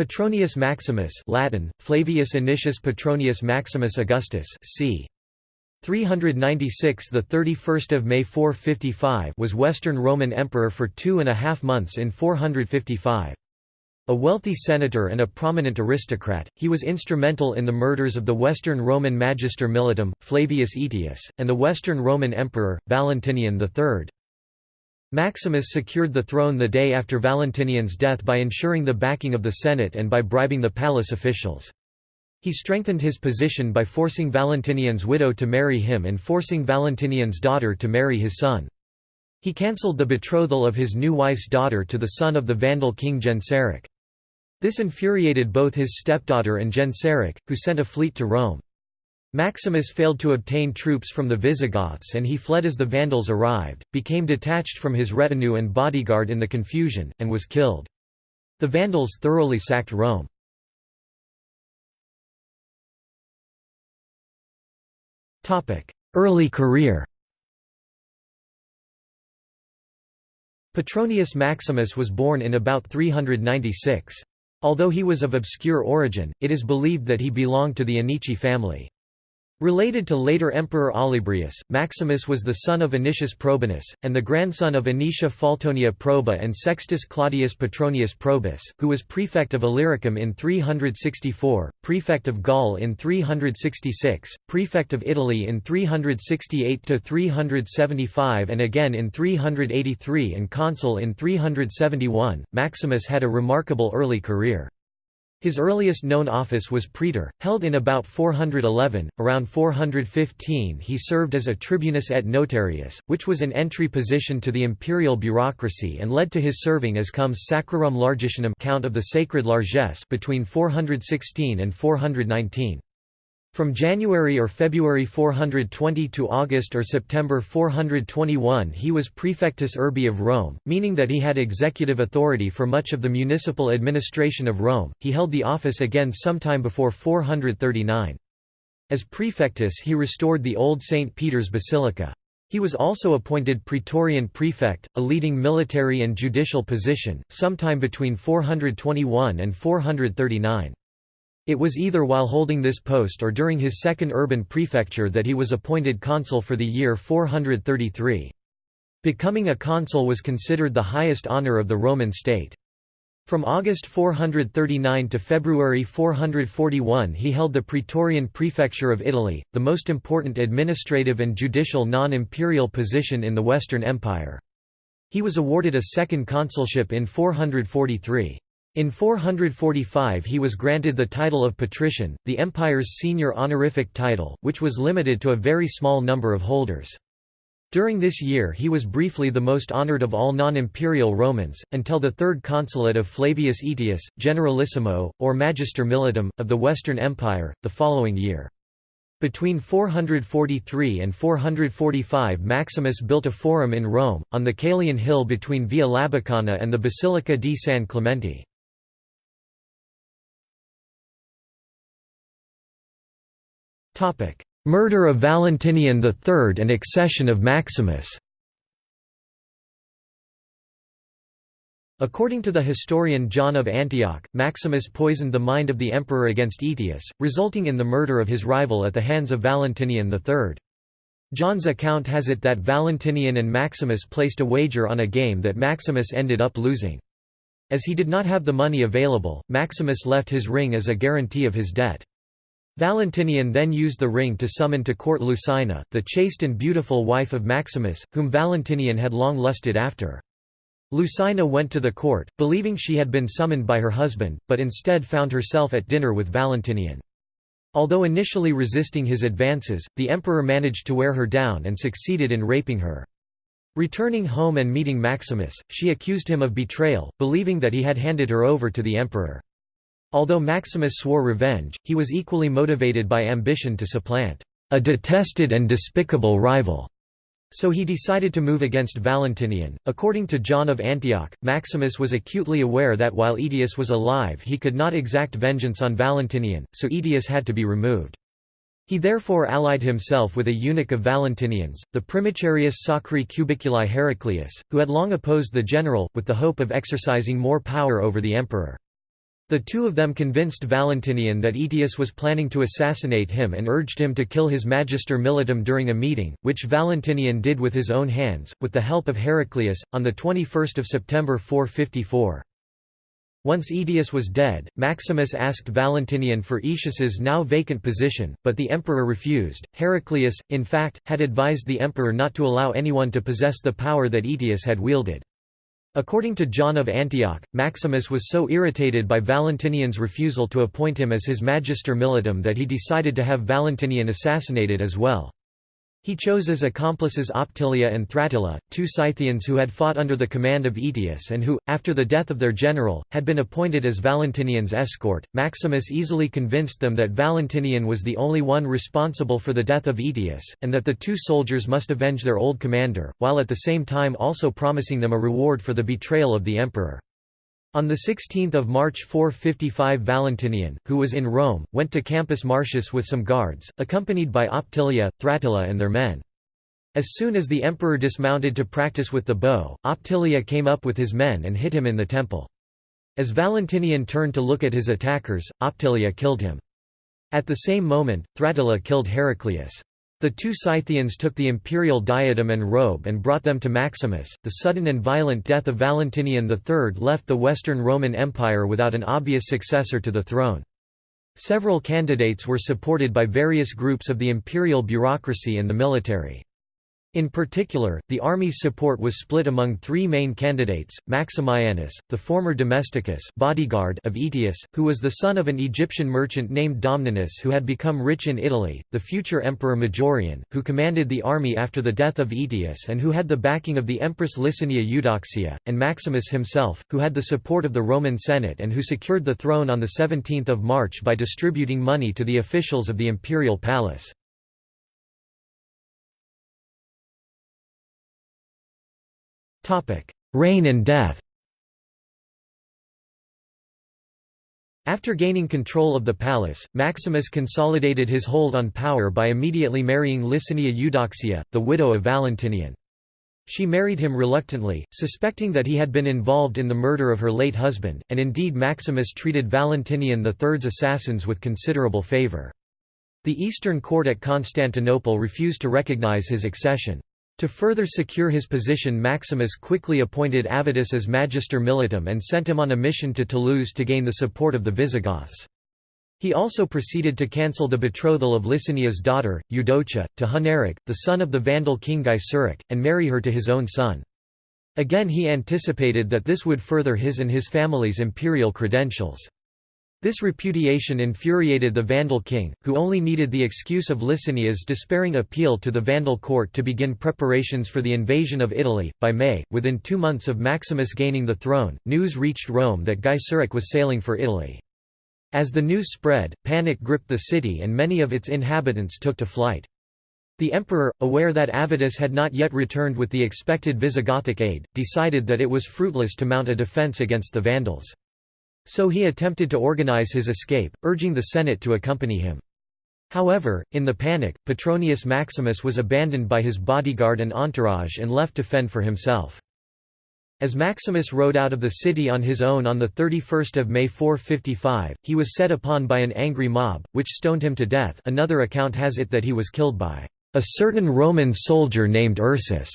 Petronius Maximus Latin, Flavius Anicius Petronius Maximus Augustus c. 396 the 31st of May 455 was Western Roman Emperor for two and a half months in 455. A wealthy senator and a prominent aristocrat, he was instrumental in the murders of the Western Roman Magister Militum, Flavius Aetius, and the Western Roman Emperor, Valentinian III. Maximus secured the throne the day after Valentinian's death by ensuring the backing of the Senate and by bribing the palace officials. He strengthened his position by forcing Valentinian's widow to marry him and forcing Valentinian's daughter to marry his son. He cancelled the betrothal of his new wife's daughter to the son of the Vandal king Genseric. This infuriated both his stepdaughter and Genseric, who sent a fleet to Rome. Maximus failed to obtain troops from the Visigoths and he fled as the Vandals arrived, became detached from his retinue and bodyguard in the confusion, and was killed. The Vandals thoroughly sacked Rome. Early career Petronius Maximus was born in about 396. Although he was of obscure origin, it is believed that he belonged to the Anici family. Related to later Emperor Olybrius, Maximus was the son of Anicius Probinus, and the grandson of Anicia Faltonia Proba and Sextus Claudius Petronius Probus, who was prefect of Illyricum in 364, prefect of Gaul in 366, prefect of Italy in 368–375 and again in 383 and consul in 371. Maximus had a remarkable early career. His earliest known office was praetor, held in about 411. Around 415 he served as a tribunus et notarius, which was an entry position to the imperial bureaucracy and led to his serving as comes Sacrarum Largitionum Count of the Sacred Largesse between 416 and 419. From January or February 420 to August or September 421 he was prefectus urbi of Rome, meaning that he had executive authority for much of the municipal administration of Rome. He held the office again sometime before 439. As prefectus he restored the old St. Peter's Basilica. He was also appointed praetorian prefect, a leading military and judicial position, sometime between 421 and 439. It was either while holding this post or during his second urban prefecture that he was appointed consul for the year 433. Becoming a consul was considered the highest honour of the Roman state. From August 439 to February 441 he held the Praetorian Prefecture of Italy, the most important administrative and judicial non-imperial position in the Western Empire. He was awarded a second consulship in 443. In 445 he was granted the title of patrician, the empire's senior honorific title, which was limited to a very small number of holders. During this year he was briefly the most honored of all non-imperial Romans, until the third consulate of Flavius Aetius, generalissimo, or magister militum, of the Western Empire, the following year. Between 443 and 445 Maximus built a forum in Rome, on the Caelian hill between Via Labicana and the Basilica di San Clemente. Murder of Valentinian III and accession of Maximus According to the historian John of Antioch, Maximus poisoned the mind of the emperor against Aetius, resulting in the murder of his rival at the hands of Valentinian III. John's account has it that Valentinian and Maximus placed a wager on a game that Maximus ended up losing. As he did not have the money available, Maximus left his ring as a guarantee of his debt. Valentinian then used the ring to summon to court Lucina, the chaste and beautiful wife of Maximus, whom Valentinian had long lusted after. Lucina went to the court, believing she had been summoned by her husband, but instead found herself at dinner with Valentinian. Although initially resisting his advances, the emperor managed to wear her down and succeeded in raping her. Returning home and meeting Maximus, she accused him of betrayal, believing that he had handed her over to the emperor. Although Maximus swore revenge, he was equally motivated by ambition to supplant a detested and despicable rival. So he decided to move against Valentinian. According to John of Antioch, Maximus was acutely aware that while Aetius was alive he could not exact vengeance on Valentinian, so Aetius had to be removed. He therefore allied himself with a eunuch of Valentinian's, the Primicerius Sacri Cubiculi Heraclius, who had long opposed the general, with the hope of exercising more power over the emperor. The two of them convinced Valentinian that Aetius was planning to assassinate him and urged him to kill his magister militum during a meeting, which Valentinian did with his own hands, with the help of Heraclius, on 21 September 454. Once Aetius was dead, Maximus asked Valentinian for Aetius's now vacant position, but the emperor refused. Heraclius, in fact, had advised the emperor not to allow anyone to possess the power that Aetius had wielded. According to John of Antioch, Maximus was so irritated by Valentinian's refusal to appoint him as his magister militum that he decided to have Valentinian assassinated as well. He chose as accomplices Optilia and Thratilla, two Scythians who had fought under the command of Aetius and who, after the death of their general, had been appointed as Valentinian's escort. Maximus easily convinced them that Valentinian was the only one responsible for the death of Aetius, and that the two soldiers must avenge their old commander, while at the same time also promising them a reward for the betrayal of the emperor. On 16 March 455 Valentinian, who was in Rome, went to Campus Martius with some guards, accompanied by Optilia, Thratilla and their men. As soon as the emperor dismounted to practice with the bow, Optilia came up with his men and hit him in the temple. As Valentinian turned to look at his attackers, Optilia killed him. At the same moment, Thratilla killed Heraclius. The two Scythians took the imperial diadem and robe and brought them to Maximus. The sudden and violent death of Valentinian III left the Western Roman Empire without an obvious successor to the throne. Several candidates were supported by various groups of the imperial bureaucracy and the military. In particular, the army's support was split among three main candidates, Maximianus, the former domesticus bodyguard of Aetius, who was the son of an Egyptian merchant named Domninus who had become rich in Italy, the future emperor Majorian, who commanded the army after the death of Aetius and who had the backing of the empress Licinia Eudoxia, and Maximus himself, who had the support of the Roman Senate and who secured the throne on 17 March by distributing money to the officials of the imperial palace. Reign and death After gaining control of the palace, Maximus consolidated his hold on power by immediately marrying Licinia Eudoxia, the widow of Valentinian. She married him reluctantly, suspecting that he had been involved in the murder of her late husband, and indeed Maximus treated Valentinian III's assassins with considerable favour. The Eastern court at Constantinople refused to recognize his accession. To further secure his position Maximus quickly appointed Avitus as magister militum and sent him on a mission to Toulouse to gain the support of the Visigoths. He also proceeded to cancel the betrothal of Licinia's daughter, Eudocia, to Huneric, the son of the Vandal king Gaiseric, and marry her to his own son. Again he anticipated that this would further his and his family's imperial credentials. This repudiation infuriated the Vandal king, who only needed the excuse of Licinia's despairing appeal to the Vandal court to begin preparations for the invasion of Italy. By May, within two months of Maximus gaining the throne, news reached Rome that Gaiseric was sailing for Italy. As the news spread, panic gripped the city and many of its inhabitants took to flight. The emperor, aware that Avitus had not yet returned with the expected Visigothic aid, decided that it was fruitless to mount a defence against the Vandals. So he attempted to organize his escape, urging the Senate to accompany him. However, in the panic, Petronius Maximus was abandoned by his bodyguard and entourage and left to fend for himself. As Maximus rode out of the city on his own on 31 May 455, he was set upon by an angry mob, which stoned him to death another account has it that he was killed by a certain Roman soldier named Ursus.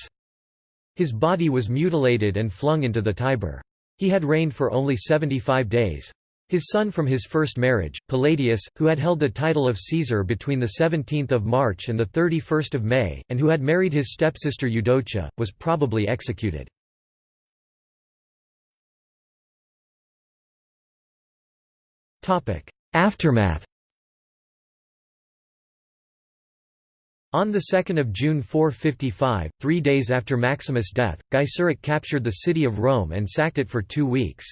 His body was mutilated and flung into the Tiber. He had reigned for only 75 days. His son from his first marriage, Palladius, who had held the title of Caesar between 17 March and 31 May, and who had married his stepsister Eudocia, was probably executed. Aftermath On 2 June 455, three days after Maximus' death, Gaiseric captured the city of Rome and sacked it for two weeks.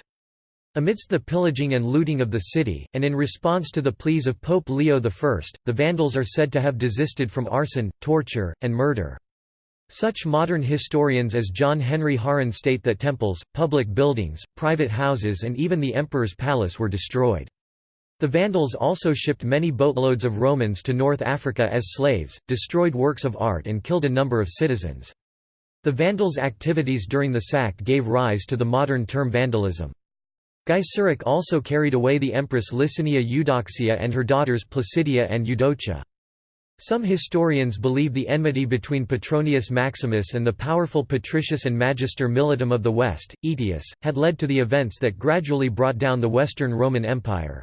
Amidst the pillaging and looting of the city, and in response to the pleas of Pope Leo I, the Vandals are said to have desisted from arson, torture, and murder. Such modern historians as John Henry Haaren state that temples, public buildings, private houses and even the emperor's palace were destroyed. The Vandals also shipped many boatloads of Romans to North Africa as slaves, destroyed works of art and killed a number of citizens. The Vandals' activities during the sack gave rise to the modern term vandalism. Gaiseric also carried away the empress Licinia Eudoxia and her daughters Placidia and Eudocia. Some historians believe the enmity between Petronius Maximus and the powerful Patricius and Magister Militum of the West, Aetius, had led to the events that gradually brought down the Western Roman Empire.